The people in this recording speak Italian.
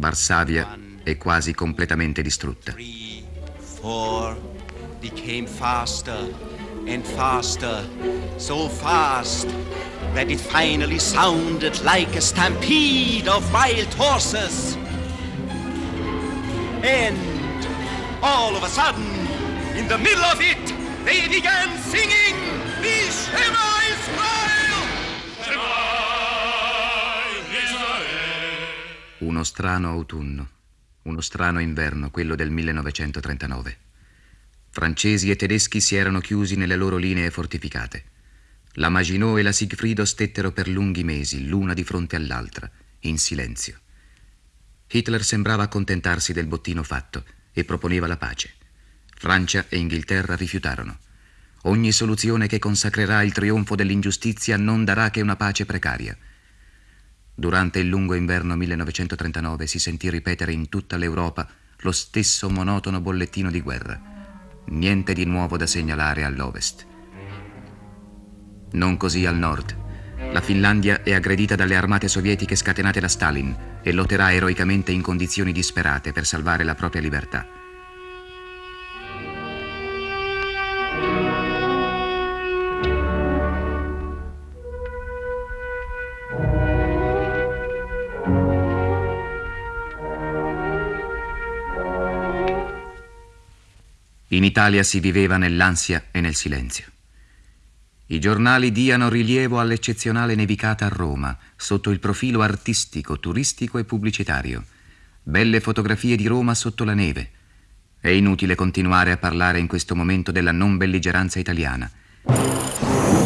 Varsavia è quasi completamente distrutta. Became faster and faster, so fast that it finally sounded like a stampede of wild horses. And all of a sudden, in the middle of it, they began singing the Uno strano autunno, uno strano inverno, quello del 1939. Francesi e tedeschi si erano chiusi nelle loro linee fortificate. La Maginot e la Sigfrido stettero per lunghi mesi, l'una di fronte all'altra, in silenzio. Hitler sembrava accontentarsi del bottino fatto e proponeva la pace. Francia e Inghilterra rifiutarono. Ogni soluzione che consacrerà il trionfo dell'ingiustizia non darà che una pace precaria. Durante il lungo inverno 1939 si sentì ripetere in tutta l'Europa lo stesso monotono bollettino di guerra. Niente di nuovo da segnalare all'ovest. Non così al nord. La Finlandia è aggredita dalle armate sovietiche scatenate da Stalin e lotterà eroicamente in condizioni disperate per salvare la propria libertà. In Italia si viveva nell'ansia e nel silenzio. I giornali diano rilievo all'eccezionale nevicata a Roma, sotto il profilo artistico, turistico e pubblicitario. Belle fotografie di Roma sotto la neve. È inutile continuare a parlare in questo momento della non belligeranza italiana.